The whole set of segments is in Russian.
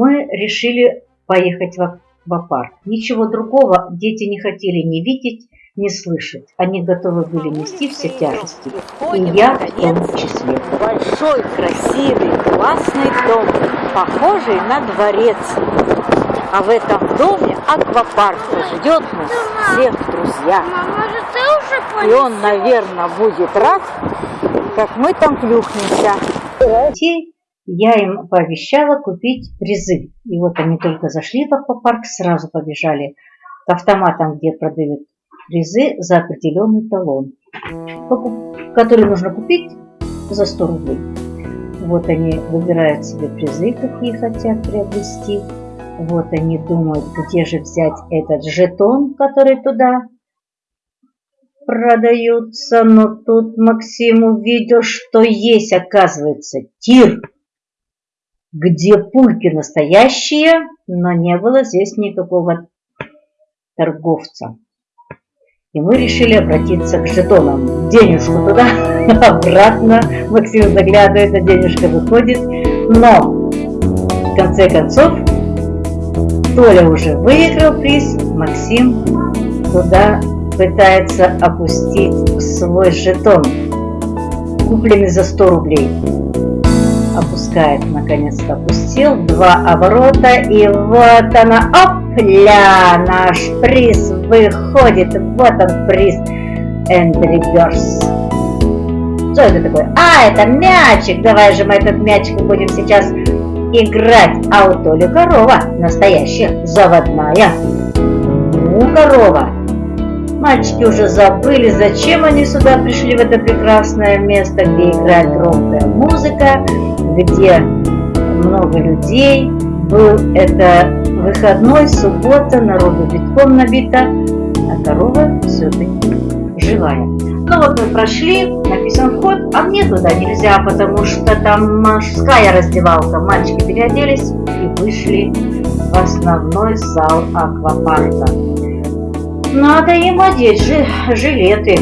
мы решили поехать в аквапарк. Ничего другого дети не хотели ни видеть, ни слышать. Они готовы были нести все тяжести. И я в том числе. Большой, красивый, классный дом, похожий на дворец. А в этом доме аквапарк ждет нас всех, друзья. И он, наверное, будет рад, как мы там плюхнемся. Детей я им пообещала купить призы. И вот они только зашли в аквапарк, сразу побежали к автоматам, где продают призы за определенный талон, который нужно купить за 100 рублей. Вот они выбирают себе призы, какие хотят приобрести. Вот они думают, где же взять этот жетон, который туда продаются. Но тут Максим увидел, что есть, оказывается, тир, где пульки настоящие, но не было здесь никакого торговца. И мы решили обратиться к жетонам. Денежку туда, обратно. Максим заглядывает, а денежка выходит. Но, в конце концов, Толя уже выиграл приз, Максим туда пытается опустить свой жетон, купленный за 100 рублей. Опускает, наконец-то опустил, два оборота, и вот она, опля, наш приз выходит, вот он приз Birds. Что это такое? А, это мячик, давай же мы этот мячик будем сейчас играть. А у Толи корова настоящая, заводная. Ну, корова. Мальчики уже забыли, зачем они сюда пришли, в это прекрасное место, где играет громкая музыка, где много людей. Был это выходной, суббота, народу битком набита, а корова все-таки живая. Ну вот мы прошли, написан вход, а мне туда нельзя, потому что там мужская раздевалка. Мальчики переоделись и вышли в основной зал аквапарка. Надо им одеть жи жилеты.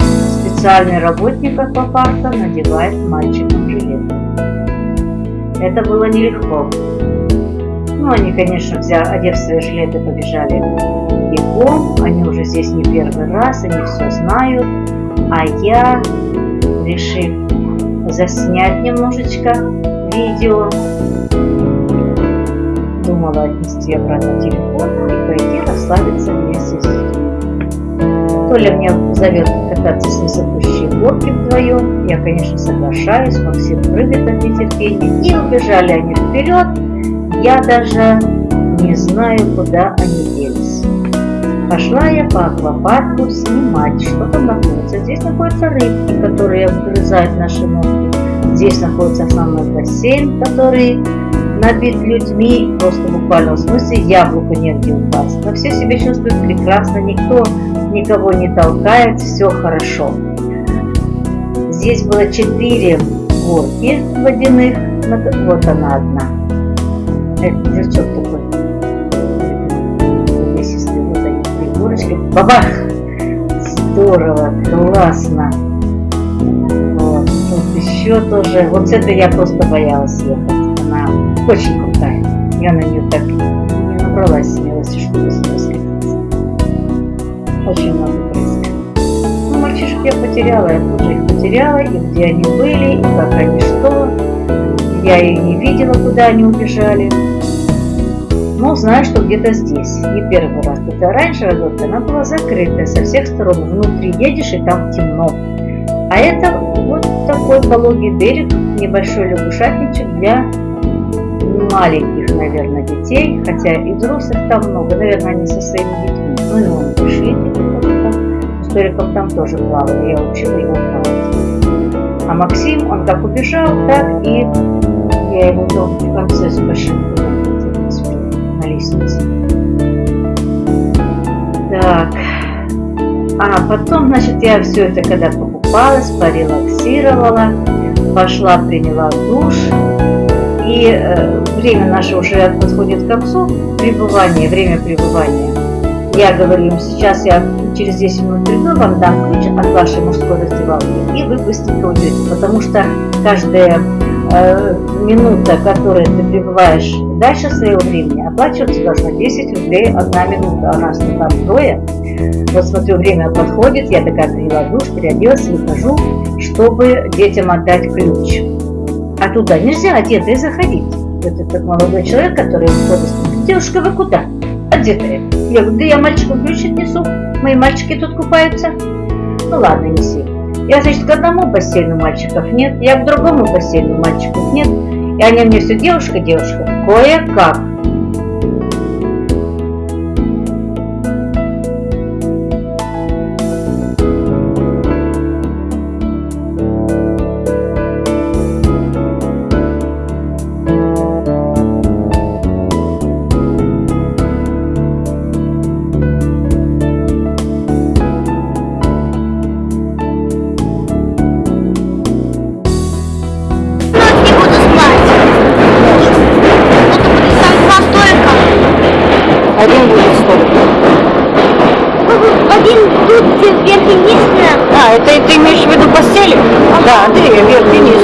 Специальный работник аквапарка надевает мальчикам жилеты. Это было нелегко. Ну, они, конечно, взяв, одев свои жилеты, побежали бегом. Они уже здесь не первый раз, они все знают. А я, решив заснять немножечко видео, думала отнести обратно телефон и пойти расслабиться вместе с детьми. Толя мне зовет кататься с несопущей горки вдвоем. Я, конечно, соглашаюсь. Максим прыгает от нетерпения. И убежали они вперед. Я даже не знаю, куда они делись. Пошла я по аквапарку снимать, что там находится. Здесь находятся рыбки, которые обгрызают наши ноги. Здесь находится основной бассейн, который набит людьми, просто в буквальном смысле яблоку негде упасть. Но все себя чувствуют прекрасно, никто никого не толкает, все хорошо. Здесь было четыре горки водяных, вот она одна. Это жучок такой. Увесистый, вот они, три горочки. Бабах! Здорово, классно. Вот, тут еще тоже. Вот с этой я просто боялась ехать очень крутая. Я на нее так не набралась смелости, чтобы сюда скатиться. Очень много прыска. Ну, мальчишек я потеряла, я тоже их потеряла, и где они были, и как они что. Я и не видела, куда они убежали. Но знаю, что где-то здесь. Не первый раз. Это раньше работа, она была закрытая со всех сторон. Внутри едешь, и там темно. А это вот такой пологий берег, небольшой лягушатничек для маленьких, наверное, детей, хотя и взрослых там много, наверное, они со своими детьми. Ну и он с Толиком там тоже плавал, я учила его плавать. А Максим, он как убежал, так и я его дом в конце с большим на лестнице. Так, а потом, значит, я все это когда покупалась, порелаксировала, пошла, приняла душ, и э, время наше уже подходит к концу, пребывание, время пребывания. Я говорю им, сейчас я через 10 минут приду, вам дам ключ от вашей мужской раздевалки, и вы быстренько уйдете. Потому что каждая э, минута, которую ты пребываешь дальше своего времени, оплачиваться должна 10 рублей одна минута. А нас там трое. Вот смотрю, время подходит, я такая приняла душ, переоделась, выхожу, чтобы детям отдать ключ. А туда нельзя одетой заходить. Вот этот молодой человек, который входит, девушка, вы куда? Одетая. Я говорю, да я мальчикам ключ несу, мои мальчики тут купаются. Ну ладно, неси. Я, значит, к одному бассейну мальчиков нет, я к другому бассейну мальчиков нет. И они мне все, девушка, девушка, кое-как. Имеешь в виду постели? Да, ты вверх и вниз.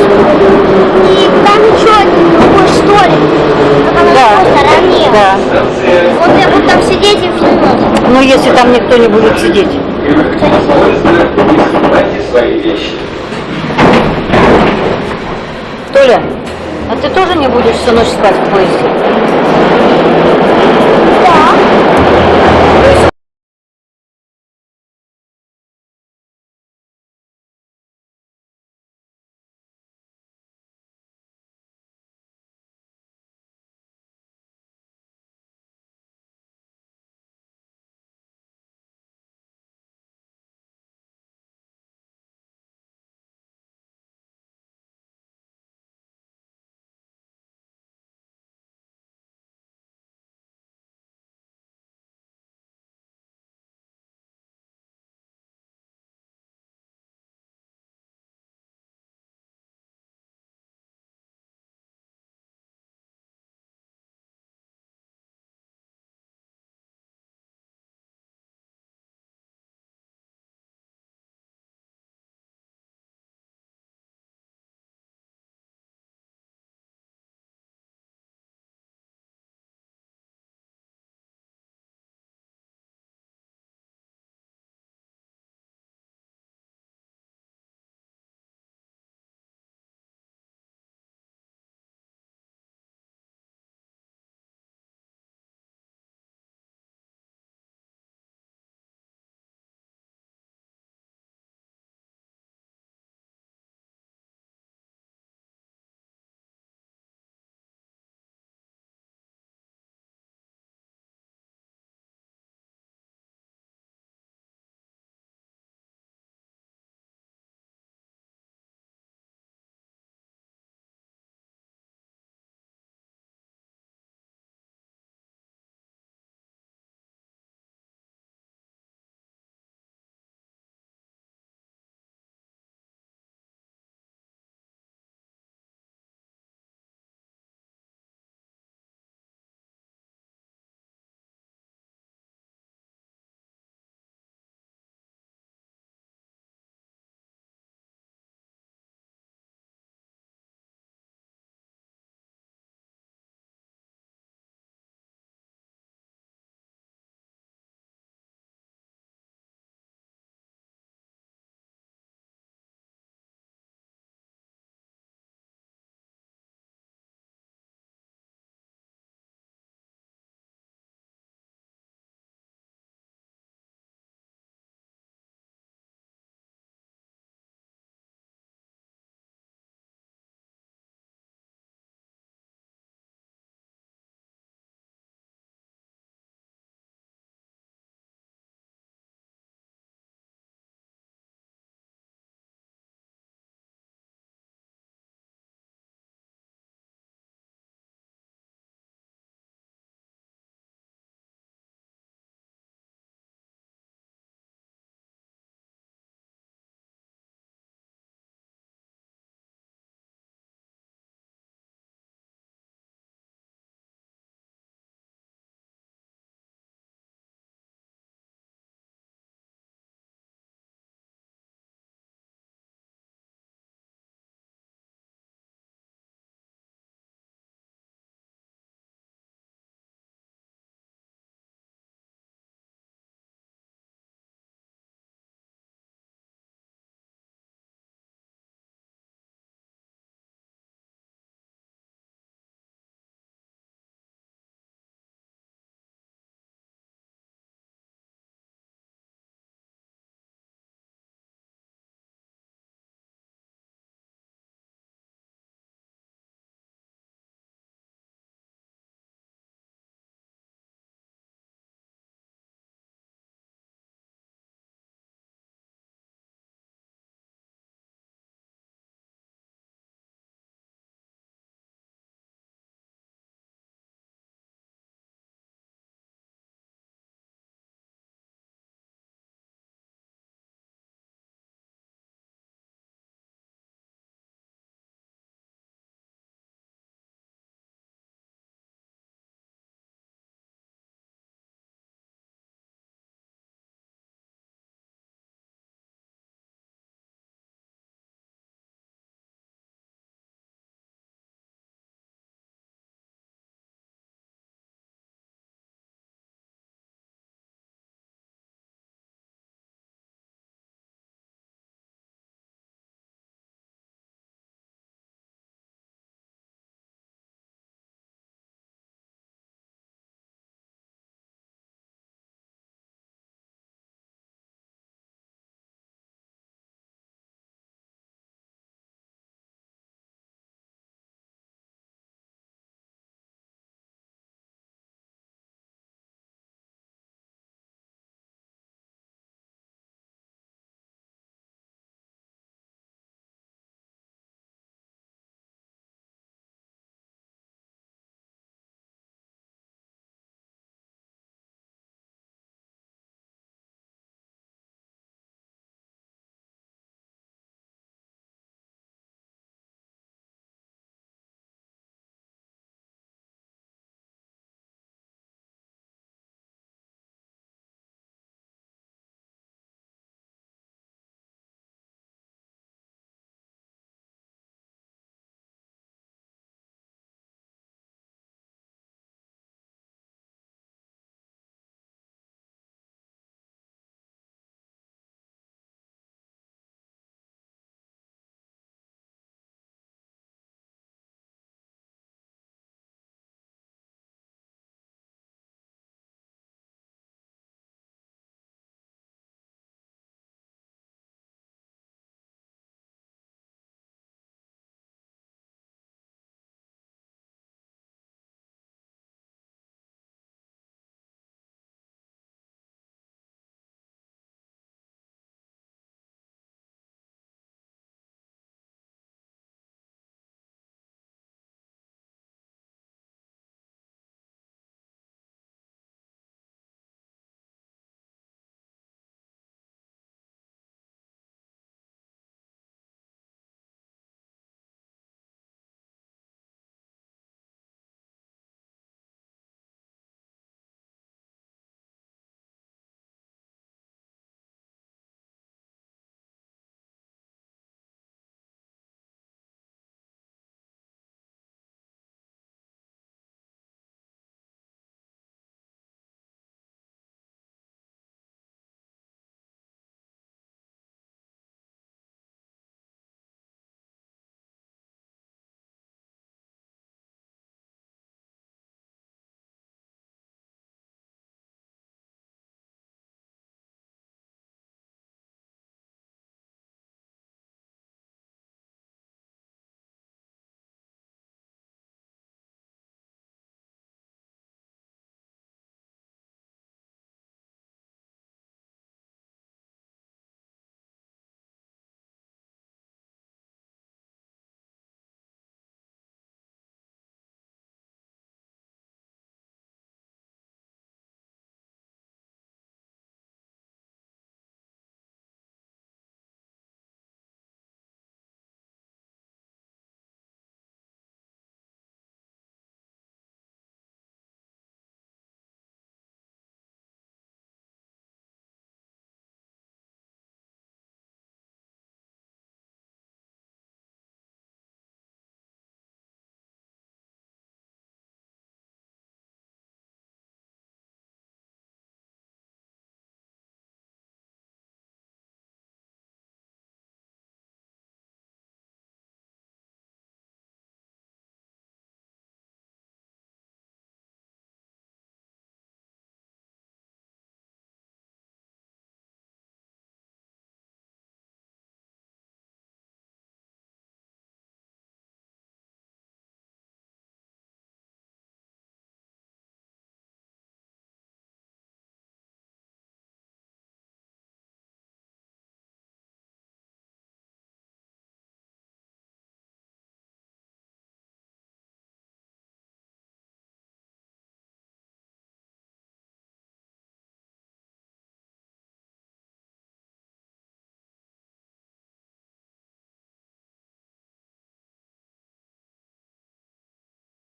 И там еще другой столик. Только на Да. стороне. Да. Вот я буду там сидеть и всю ночь. Ну, если там никто не будет сидеть. Что не свои вещи. Толя, а ты тоже не будешь всю ночь спать в поезде?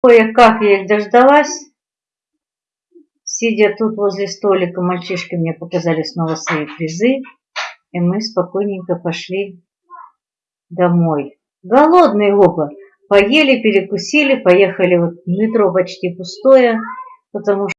Кое-как я их дождалась. Сидя тут возле столика, мальчишки мне показали снова свои призы, и мы спокойненько пошли домой. Голодные оба. Поели, перекусили, поехали. Вот метро почти пустое, потому что